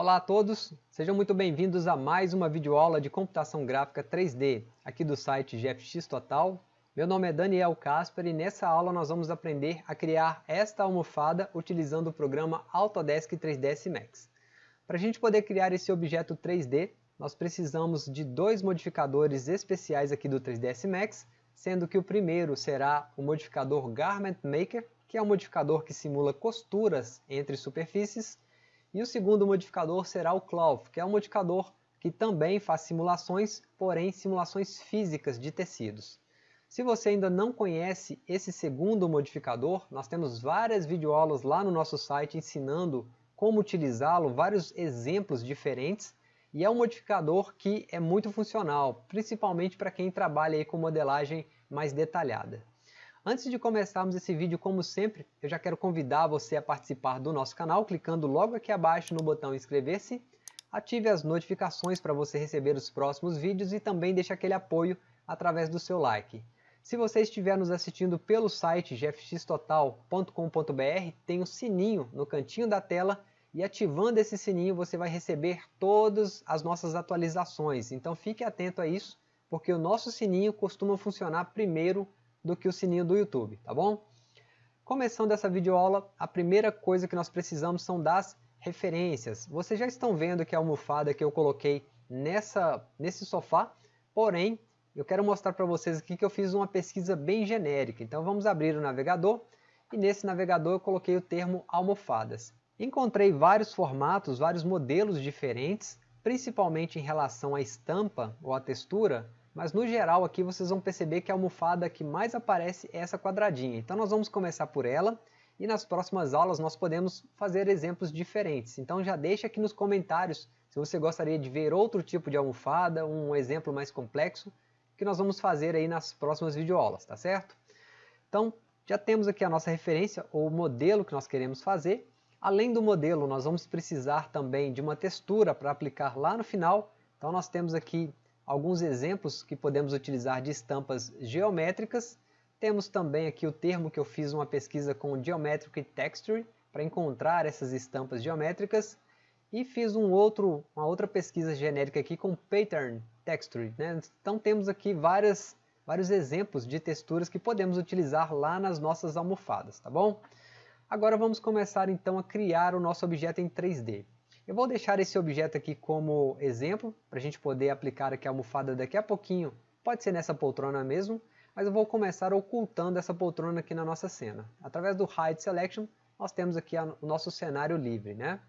Olá a todos, sejam muito bem-vindos a mais uma videoaula de computação gráfica 3D, aqui do site GFX Total. Meu nome é Daniel Casper e nessa aula nós vamos aprender a criar esta almofada utilizando o programa Autodesk 3ds Max. Para a gente poder criar esse objeto 3D, nós precisamos de dois modificadores especiais aqui do 3ds Max, sendo que o primeiro será o modificador Garment Maker, que é um modificador que simula costuras entre superfícies, e o segundo modificador será o Cloth, que é um modificador que também faz simulações, porém simulações físicas de tecidos. Se você ainda não conhece esse segundo modificador, nós temos várias videoaulas lá no nosso site ensinando como utilizá-lo, vários exemplos diferentes, e é um modificador que é muito funcional, principalmente para quem trabalha aí com modelagem mais detalhada. Antes de começarmos esse vídeo, como sempre, eu já quero convidar você a participar do nosso canal, clicando logo aqui abaixo no botão inscrever-se, ative as notificações para você receber os próximos vídeos e também deixe aquele apoio através do seu like. Se você estiver nos assistindo pelo site gfxtotal.com.br, tem um sininho no cantinho da tela e ativando esse sininho você vai receber todas as nossas atualizações. Então fique atento a isso, porque o nosso sininho costuma funcionar primeiro do que o sininho do YouTube, tá bom? Começando essa videoaula, a primeira coisa que nós precisamos são das referências. Vocês já estão vendo que a almofada que eu coloquei nessa, nesse sofá, porém, eu quero mostrar para vocês aqui que eu fiz uma pesquisa bem genérica. Então vamos abrir o navegador, e nesse navegador eu coloquei o termo almofadas. Encontrei vários formatos, vários modelos diferentes, principalmente em relação à estampa ou à textura, mas no geral aqui vocês vão perceber que a almofada que mais aparece é essa quadradinha. Então nós vamos começar por ela e nas próximas aulas nós podemos fazer exemplos diferentes. Então já deixa aqui nos comentários se você gostaria de ver outro tipo de almofada, um exemplo mais complexo, que nós vamos fazer aí nas próximas videoaulas, tá certo? Então já temos aqui a nossa referência, ou modelo que nós queremos fazer. Além do modelo, nós vamos precisar também de uma textura para aplicar lá no final. Então nós temos aqui alguns exemplos que podemos utilizar de estampas geométricas. Temos também aqui o termo que eu fiz uma pesquisa com Geometric Texture para encontrar essas estampas geométricas. E fiz um outro, uma outra pesquisa genérica aqui com Pattern Texture. Né? Então temos aqui várias, vários exemplos de texturas que podemos utilizar lá nas nossas almofadas, tá bom? Agora vamos começar então a criar o nosso objeto em 3D. Eu vou deixar esse objeto aqui como exemplo, para a gente poder aplicar aqui a almofada daqui a pouquinho. Pode ser nessa poltrona mesmo, mas eu vou começar ocultando essa poltrona aqui na nossa cena. Através do Hide Selection, nós temos aqui o nosso cenário livre. Né?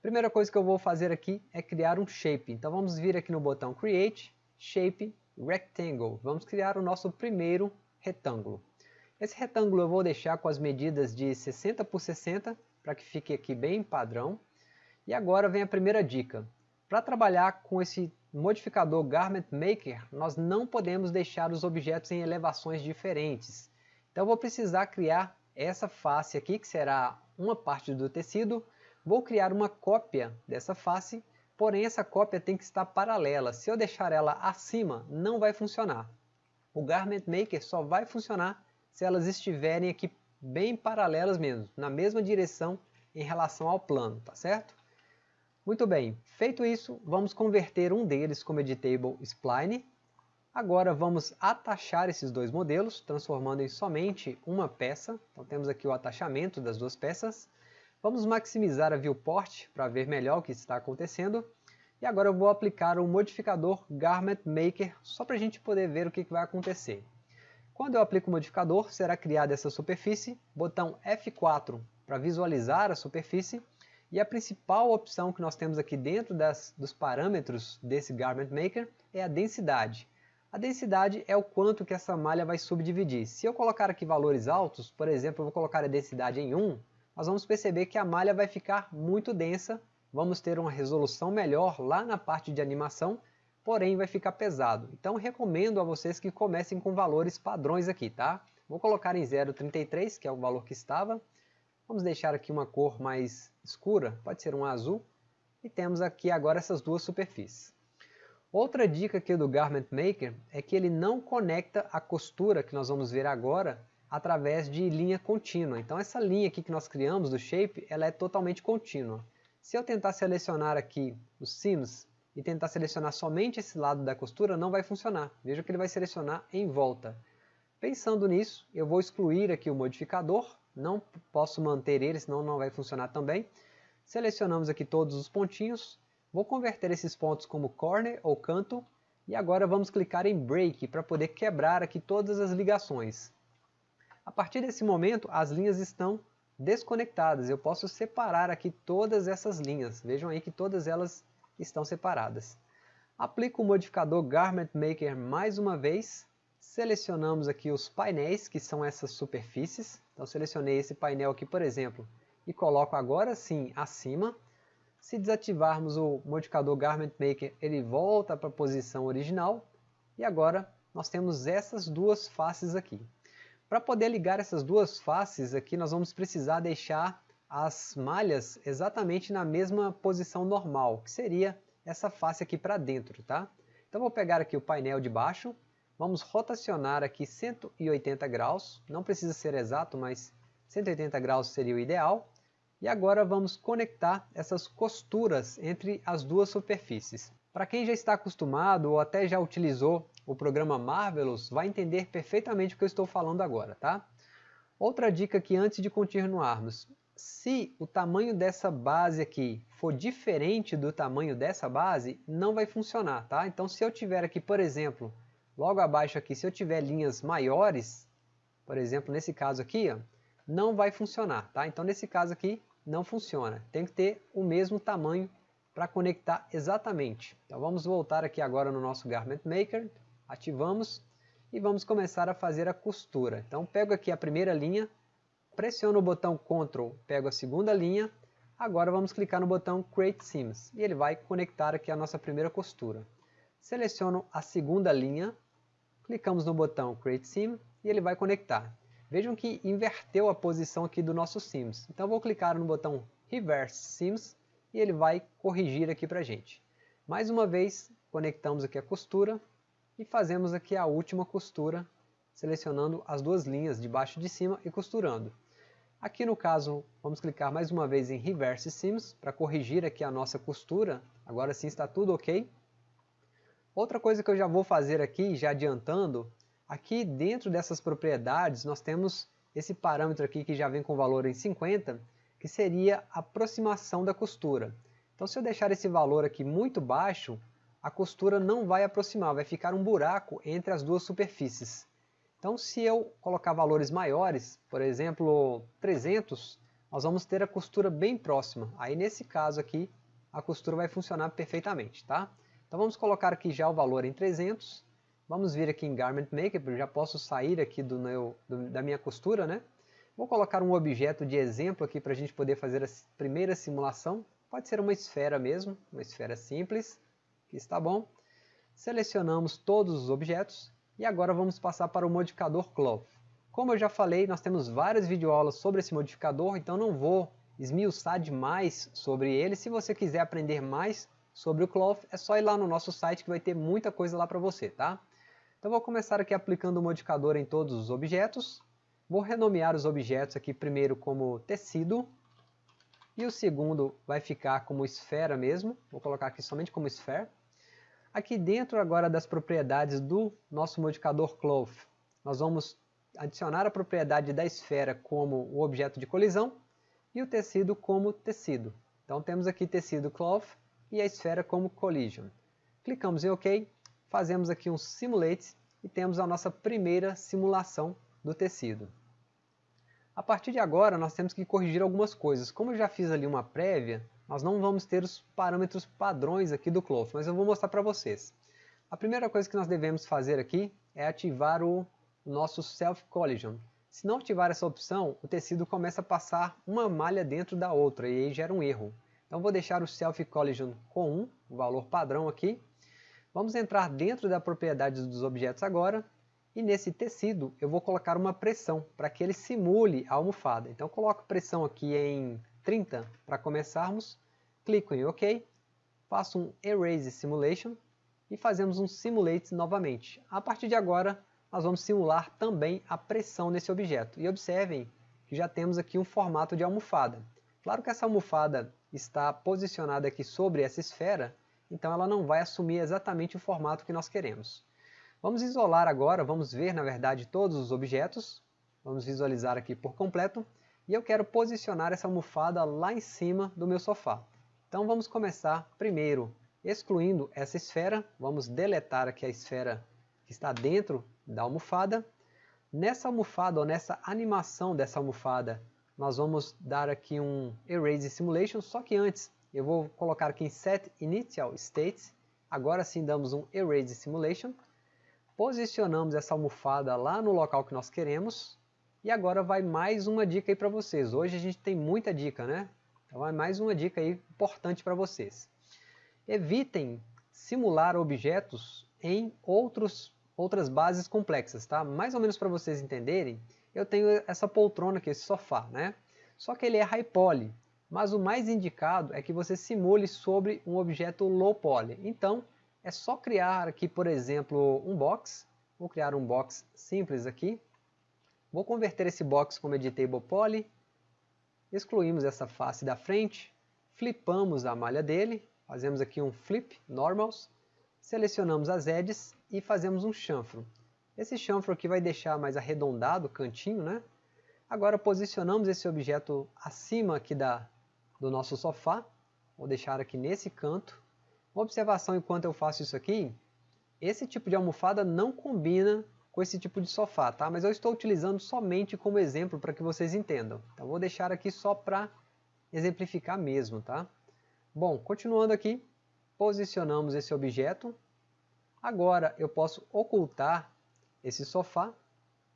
Primeira coisa que eu vou fazer aqui é criar um shape. Então vamos vir aqui no botão Create, Shape, Rectangle. Vamos criar o nosso primeiro retângulo. Esse retângulo eu vou deixar com as medidas de 60 por 60, para que fique aqui bem padrão. E agora vem a primeira dica. Para trabalhar com esse modificador Garment Maker, nós não podemos deixar os objetos em elevações diferentes. Então vou precisar criar essa face aqui, que será uma parte do tecido. Vou criar uma cópia dessa face, porém essa cópia tem que estar paralela. Se eu deixar ela acima, não vai funcionar. O Garment Maker só vai funcionar se elas estiverem aqui bem paralelas mesmo, na mesma direção em relação ao plano, tá certo? Muito bem, feito isso, vamos converter um deles como editable spline. Agora vamos atachar esses dois modelos, transformando em somente uma peça. Então temos aqui o atachamento das duas peças. Vamos maximizar a viewport para ver melhor o que está acontecendo. E agora eu vou aplicar o modificador Garment Maker, só para a gente poder ver o que vai acontecer. Quando eu aplico o modificador, será criada essa superfície, botão F4 para visualizar a superfície, e a principal opção que nós temos aqui dentro das, dos parâmetros desse Garment Maker é a densidade. A densidade é o quanto que essa malha vai subdividir. Se eu colocar aqui valores altos, por exemplo, eu vou colocar a densidade em 1, nós vamos perceber que a malha vai ficar muito densa, vamos ter uma resolução melhor lá na parte de animação, porém vai ficar pesado. Então recomendo a vocês que comecem com valores padrões aqui, tá? Vou colocar em 0,33, que é o valor que estava, Vamos deixar aqui uma cor mais escura, pode ser um azul. E temos aqui agora essas duas superfícies. Outra dica aqui do Garment Maker é que ele não conecta a costura que nós vamos ver agora através de linha contínua. Então essa linha aqui que nós criamos do shape, ela é totalmente contínua. Se eu tentar selecionar aqui os Sims e tentar selecionar somente esse lado da costura, não vai funcionar. Veja que ele vai selecionar em volta. Pensando nisso, eu vou excluir aqui o modificador, não posso manter ele, senão não vai funcionar também. Selecionamos aqui todos os pontinhos, vou converter esses pontos como corner ou canto, e agora vamos clicar em Break para poder quebrar aqui todas as ligações. A partir desse momento, as linhas estão desconectadas. Eu posso separar aqui todas essas linhas. Vejam aí que todas elas estão separadas. Aplico o modificador Garment Maker mais uma vez. Selecionamos aqui os painéis, que são essas superfícies. Então selecionei esse painel aqui, por exemplo, e coloco agora sim acima. Se desativarmos o modificador Garment Maker, ele volta para a posição original. E agora nós temos essas duas faces aqui. Para poder ligar essas duas faces aqui, nós vamos precisar deixar as malhas exatamente na mesma posição normal, que seria essa face aqui para dentro, tá? Então vou pegar aqui o painel de baixo, vamos rotacionar aqui 180 graus, não precisa ser exato, mas 180 graus seria o ideal. E agora vamos conectar essas costuras entre as duas superfícies. Para quem já está acostumado ou até já utilizou o programa Marvelous, vai entender perfeitamente o que eu estou falando agora, tá? Outra dica aqui antes de continuarmos, se o tamanho dessa base aqui for diferente do tamanho dessa base, não vai funcionar, tá? Então se eu tiver aqui, por exemplo, logo abaixo aqui, se eu tiver linhas maiores, por exemplo, nesse caso aqui, ó, não vai funcionar, tá? Então nesse caso aqui, não funciona. Tem que ter o mesmo tamanho para conectar exatamente. Então vamos voltar aqui agora no nosso Garment Maker, ativamos e vamos começar a fazer a costura. Então pego aqui a primeira linha, pressiono o botão Ctrl, pego a segunda linha, agora vamos clicar no botão Create Seams, e ele vai conectar aqui a nossa primeira costura. Seleciono a segunda linha, clicamos no botão Create Seam, e ele vai conectar. Vejam que inverteu a posição aqui do nosso Seams. Então vou clicar no botão Reverse Seams, e ele vai corrigir aqui para a gente. Mais uma vez, conectamos aqui a costura, e fazemos aqui a última costura, selecionando as duas linhas de baixo e de cima e costurando. Aqui no caso, vamos clicar mais uma vez em Reverse Seams para corrigir aqui a nossa costura. Agora sim está tudo ok. Outra coisa que eu já vou fazer aqui, já adiantando, aqui dentro dessas propriedades nós temos esse parâmetro aqui que já vem com valor em 50, que seria a aproximação da costura. Então se eu deixar esse valor aqui muito baixo, a costura não vai aproximar, vai ficar um buraco entre as duas superfícies. Então se eu colocar valores maiores, por exemplo 300, nós vamos ter a costura bem próxima. Aí nesse caso aqui, a costura vai funcionar perfeitamente, tá? Então vamos colocar aqui já o valor em 300. Vamos vir aqui em Garment Maker, eu já posso sair aqui do meu, do, da minha costura, né? Vou colocar um objeto de exemplo aqui para a gente poder fazer a primeira simulação. Pode ser uma esfera mesmo, uma esfera simples, está bom. Selecionamos todos os objetos e agora vamos passar para o modificador Cloth. Como eu já falei, nós temos várias videoaulas sobre esse modificador, então não vou esmiuçar demais sobre ele. Se você quiser aprender mais sobre o Cloth, é só ir lá no nosso site que vai ter muita coisa lá para você, tá? Então vou começar aqui aplicando o modificador em todos os objetos. Vou renomear os objetos aqui primeiro como tecido, e o segundo vai ficar como esfera mesmo, vou colocar aqui somente como esfera. Aqui dentro agora das propriedades do nosso modificador Cloth, nós vamos adicionar a propriedade da esfera como o objeto de colisão e o tecido como tecido. Então temos aqui tecido Cloth e a esfera como Collision. Clicamos em OK, fazemos aqui um Simulate e temos a nossa primeira simulação do tecido. A partir de agora nós temos que corrigir algumas coisas. Como eu já fiz ali uma prévia, nós não vamos ter os parâmetros padrões aqui do Cloth, mas eu vou mostrar para vocês. A primeira coisa que nós devemos fazer aqui é ativar o nosso Self Collision. Se não ativar essa opção, o tecido começa a passar uma malha dentro da outra e aí gera um erro. Então vou deixar o Self Collision com 1, o valor padrão aqui. Vamos entrar dentro da propriedade dos objetos agora e nesse tecido eu vou colocar uma pressão para que ele simule a almofada. Então coloco pressão aqui em 30 para começarmos, clico em OK, faço um Erase Simulation e fazemos um Simulate novamente. A partir de agora, nós vamos simular também a pressão nesse objeto. E observem que já temos aqui um formato de almofada. Claro que essa almofada está posicionada aqui sobre essa esfera, então ela não vai assumir exatamente o formato que nós queremos. Vamos isolar agora, vamos ver na verdade todos os objetos, vamos visualizar aqui por completo, e eu quero posicionar essa almofada lá em cima do meu sofá. Então vamos começar primeiro excluindo essa esfera, vamos deletar aqui a esfera que está dentro da almofada. Nessa almofada, ou nessa animação dessa almofada, nós vamos dar aqui um Erase Simulation, só que antes eu vou colocar aqui em Set Initial State, agora sim damos um Erase Simulation, posicionamos essa almofada lá no local que nós queremos, e agora vai mais uma dica aí para vocês. Hoje a gente tem muita dica, né? Então vai mais uma dica aí importante para vocês. Evitem simular objetos em outros, outras bases complexas, tá? Mais ou menos para vocês entenderem, eu tenho essa poltrona aqui, esse sofá, né? Só que ele é high poly, mas o mais indicado é que você simule sobre um objeto low poly. Então, é só criar aqui, por exemplo, um box. Vou criar um box simples aqui. Vou converter esse box como editable poly. Excluímos essa face da frente. Flipamos a malha dele Fazemos aqui um flip normals, selecionamos as edges e fazemos um chanfro. Esse chanfro aqui vai deixar mais arredondado o cantinho, né? Agora posicionamos esse objeto acima aqui da, do nosso sofá. Vou deixar aqui nesse canto. Uma observação enquanto eu faço isso aqui, esse tipo de almofada não combina com esse tipo de sofá, tá? Mas eu estou utilizando somente como exemplo para que vocês entendam. Então vou deixar aqui só para exemplificar mesmo, tá? Bom, continuando aqui, posicionamos esse objeto. Agora eu posso ocultar esse sofá.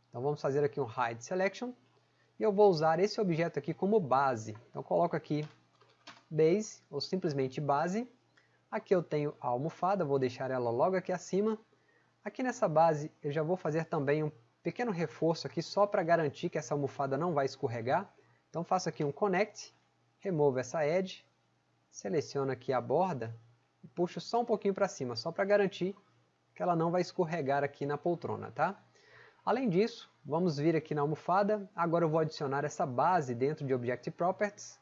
Então vamos fazer aqui um Hide Selection. E eu vou usar esse objeto aqui como base. Então coloco aqui Base, ou simplesmente base. Aqui eu tenho a almofada, vou deixar ela logo aqui acima. Aqui nessa base eu já vou fazer também um pequeno reforço aqui só para garantir que essa almofada não vai escorregar. Então faço aqui um Connect, removo essa Edge, seleciono aqui a borda e puxo só um pouquinho para cima, só para garantir que ela não vai escorregar aqui na poltrona, tá? Além disso, vamos vir aqui na almofada, agora eu vou adicionar essa base dentro de Object Properties,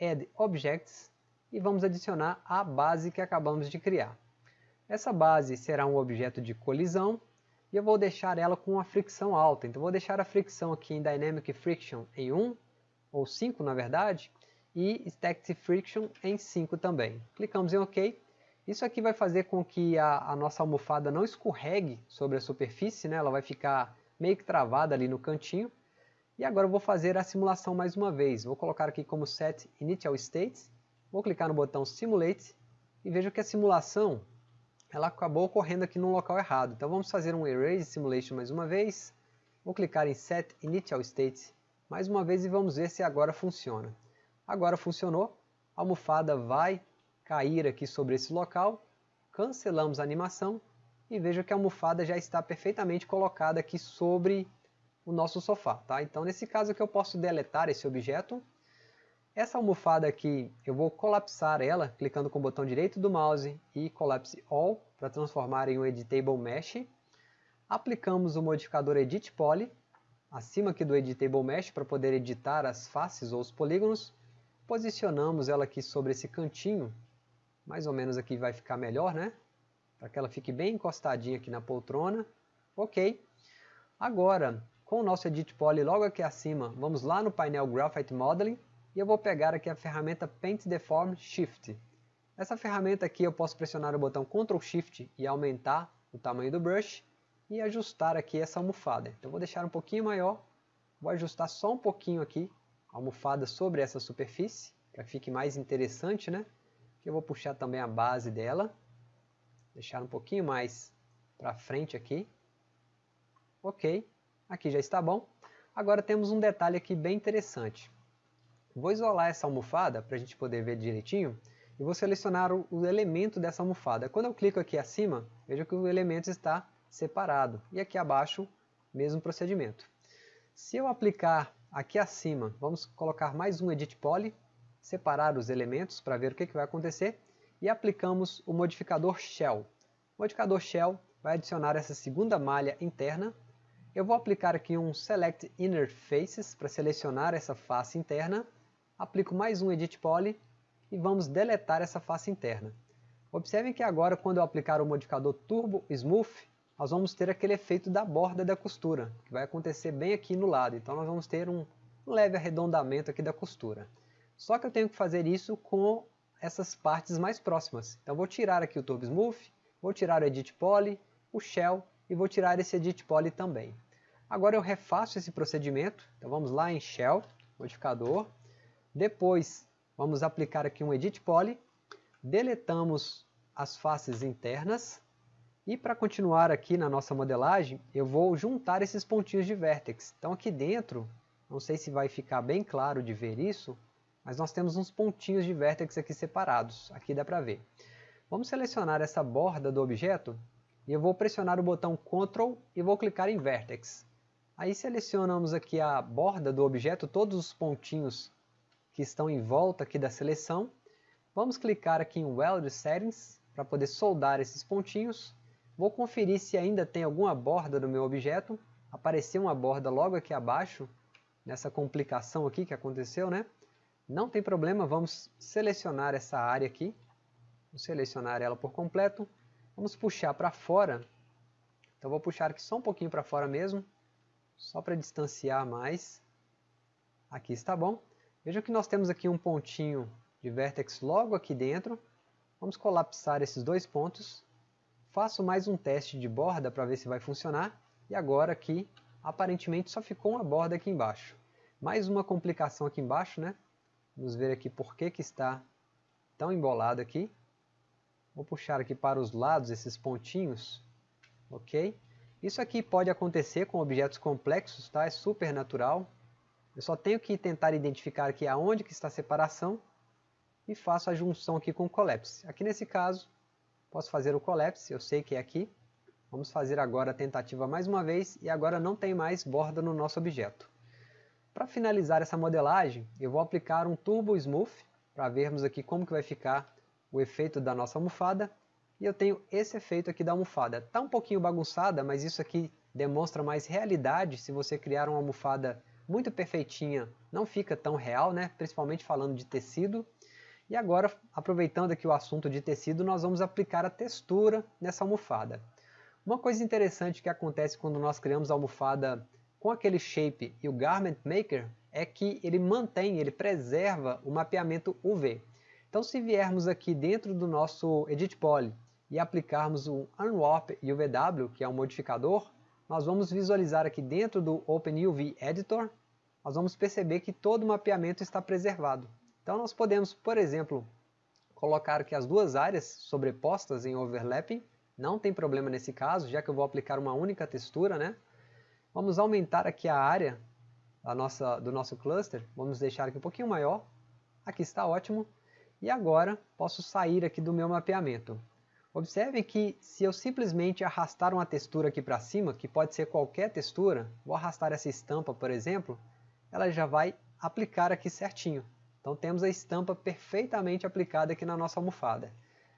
Add Objects, e vamos adicionar a base que acabamos de criar. Essa base será um objeto de colisão, e eu vou deixar ela com uma fricção alta, então vou deixar a fricção aqui em Dynamic Friction em 1, ou 5 na verdade, e Stacked Friction em 5 também. Clicamos em OK. Isso aqui vai fazer com que a, a, nossa almofada não escorregue sobre a superfície, né? ela vai ficar meio que travada ali no cantinho. E agora eu vou fazer a simulação mais uma vez. Vou colocar aqui como Set Initial States, vou clicar no botão Simulate e vejo que a simulação ela acabou ocorrendo aqui no local errado. Então vamos fazer um Erase Simulation mais uma vez. Vou clicar em Set Initial States mais uma vez e vamos ver se agora funciona. Agora funcionou, a almofada vai cair aqui sobre esse local, cancelamos a animação e veja que a almofada já está perfeitamente colocada aqui sobre o nosso sofá. Tá? Então nesse caso aqui eu posso deletar esse objeto. Essa almofada aqui eu vou colapsar ela clicando com o botão direito do mouse e Collapse All para transformar em um Editable Mesh. Aplicamos o modificador Edit Poly acima aqui do Editable Mesh para poder editar as faces ou os polígonos Posicionamos ela aqui sobre esse cantinho, mais ou menos aqui vai ficar melhor, né? Para que ela fique bem encostadinha aqui na poltrona. Ok. Agora, com o nosso Edit Poly logo aqui acima, vamos lá no painel Graphite Modeling e eu vou pegar aqui a ferramenta Paint Deform Shift. Essa ferramenta aqui eu posso pressionar o botão Ctrl Shift e aumentar o tamanho do brush e ajustar aqui essa almofada. Então vou deixar um pouquinho maior, vou ajustar só um pouquinho aqui almofada sobre essa superfície, para que fique mais interessante, né? Aqui eu vou puxar também a base dela, deixar um pouquinho mais para frente aqui. Ok, aqui já está bom. Agora temos um detalhe aqui bem interessante. Vou isolar essa almofada para a gente poder ver direitinho e vou selecionar o, o, elemento dessa almofada. Quando eu clico aqui acima, veja que o elemento está separado e aqui abaixo, mesmo procedimento. Se eu aplicar Aqui acima, vamos colocar mais um Edit Poly, separar os elementos para ver o que, que vai acontecer, e aplicamos o modificador Shell. O modificador Shell vai adicionar essa segunda malha interna. Eu vou aplicar aqui um Select Inner Faces para selecionar essa face interna. Aplico mais um Edit Poly e vamos deletar essa face interna. Observem que agora quando eu aplicar o modificador Turbo Smooth, nós vamos ter aquele efeito da borda da costura, que vai acontecer bem aqui no lado. Então nós vamos ter um leve arredondamento aqui da costura. Só que eu tenho que fazer isso com essas partes mais próximas. Então vou tirar aqui o Turbo Smooth, vou tirar o Edit Poly, o Shell e vou tirar esse Edit Poly também. Agora eu refaço esse procedimento, então vamos lá em Shell, modificador, depois vamos aplicar aqui um Edit Poly, deletamos as faces internas, e para continuar aqui na nossa modelagem, eu vou juntar esses pontinhos de vértex. Então aqui dentro, não sei se vai ficar bem claro de ver isso, mas nós temos uns pontinhos de vértex aqui separados, aqui dá para ver. Vamos selecionar essa borda do objeto e eu vou pressionar o botão Ctrl e vou clicar em Vertex. Aí selecionamos aqui a borda do objeto, todos os pontinhos que estão em volta aqui da seleção. Vamos clicar aqui em Weld Settings para poder soldar esses pontinhos. Vou conferir se ainda tem alguma borda no meu objeto. Apareceu uma borda logo aqui abaixo, nessa complicação aqui que aconteceu, né? Não tem problema, vamos selecionar essa área aqui. Vou selecionar ela por completo. Vamos puxar para fora. Então vou puxar aqui só um pouquinho para fora mesmo. Só para distanciar mais. Aqui está bom. Veja que nós temos aqui um pontinho de vértex logo aqui dentro. Vamos colapsar esses dois pontos. Faço mais um teste de borda para ver se vai funcionar. E agora aqui, aparentemente só ficou uma borda aqui embaixo. Mais uma complicação aqui embaixo, né? Vamos ver aqui por que, que está tão embolado aqui. Vou puxar aqui para os lados esses pontinhos. Ok? Isso aqui pode acontecer com objetos complexos, tá? É super natural. Eu só tenho que tentar identificar aqui aonde que está a separação e faço a junção aqui com o collapse. Aqui nesse caso, posso fazer o collapse, eu sei que é aqui. Vamos fazer agora a tentativa mais uma vez e agora não tem mais borda no nosso objeto. Para finalizar essa modelagem, eu vou aplicar um Turbo Smooth, para vermos aqui como que vai ficar o efeito da nossa almofada. E eu tenho esse efeito aqui da almofada. Está um pouquinho bagunçada, mas isso aqui demonstra mais realidade. Se você criar uma almofada muito perfeitinha, não fica tão real, né? principalmente falando de tecido. E agora, aproveitando aqui o assunto de tecido, nós vamos aplicar a textura nessa almofada. Uma coisa interessante que acontece quando nós criamos a almofada com aquele shape e o Garment Maker é que ele mantém, ele preserva o mapeamento UV. Então se viermos aqui dentro do nosso Edit Poly e aplicarmos o Unwarp UVW, que é um modificador, nós vamos visualizar aqui dentro do OpenUV Editor, nós vamos perceber que todo o mapeamento está preservado. Então nós podemos, por exemplo, colocar aqui as duas áreas sobrepostas em overlapping, não tem problema nesse caso, já que eu vou aplicar uma única textura, né? Vamos aumentar aqui a área nossa, do nosso cluster, vamos deixar aqui um pouquinho maior, aqui está ótimo, e agora posso sair aqui do meu mapeamento. Observem que se eu simplesmente arrastar uma textura aqui para cima, que pode ser qualquer textura, vou arrastar essa estampa por exemplo, ela já vai aplicar aqui certinho. Então temos a estampa perfeitamente aplicada aqui na nossa almofada.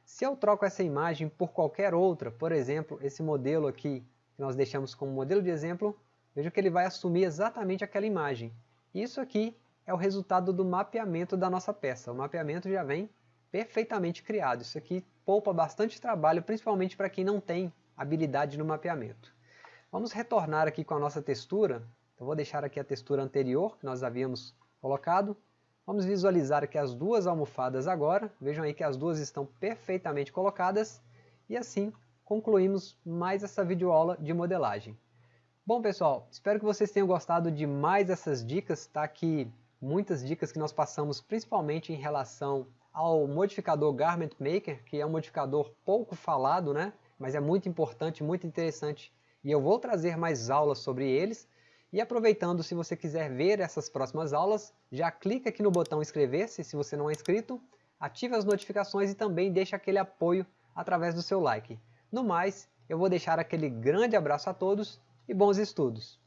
Se eu troco essa imagem por qualquer outra, por exemplo, esse modelo aqui que nós deixamos como modelo de exemplo, veja que ele vai assumir exatamente aquela imagem. Isso aqui é o resultado do mapeamento da nossa peça. O mapeamento já vem perfeitamente criado. Isso aqui poupa bastante trabalho, principalmente para quem não tem habilidade no mapeamento. Vamos retornar aqui com a nossa textura. Então vou deixar aqui a textura anterior que nós havíamos colocado. Vamos visualizar aqui as duas almofadas agora. Vejam aí que as duas estão perfeitamente colocadas. E assim concluímos mais essa videoaula de modelagem. Bom pessoal, espero que vocês tenham gostado de mais essas dicas, tá aqui muitas dicas que nós passamos principalmente em relação ao modificador Garment Maker, que é um modificador pouco falado, né? mas é muito importante, muito interessante e eu vou trazer mais aulas sobre eles. E aproveitando, se você quiser ver essas próximas aulas, já clica aqui no botão inscrever-se se você não é inscrito, ative as notificações e também deixe aquele apoio através do seu like. No mais, eu vou deixar aquele grande abraço a todos e bons estudos!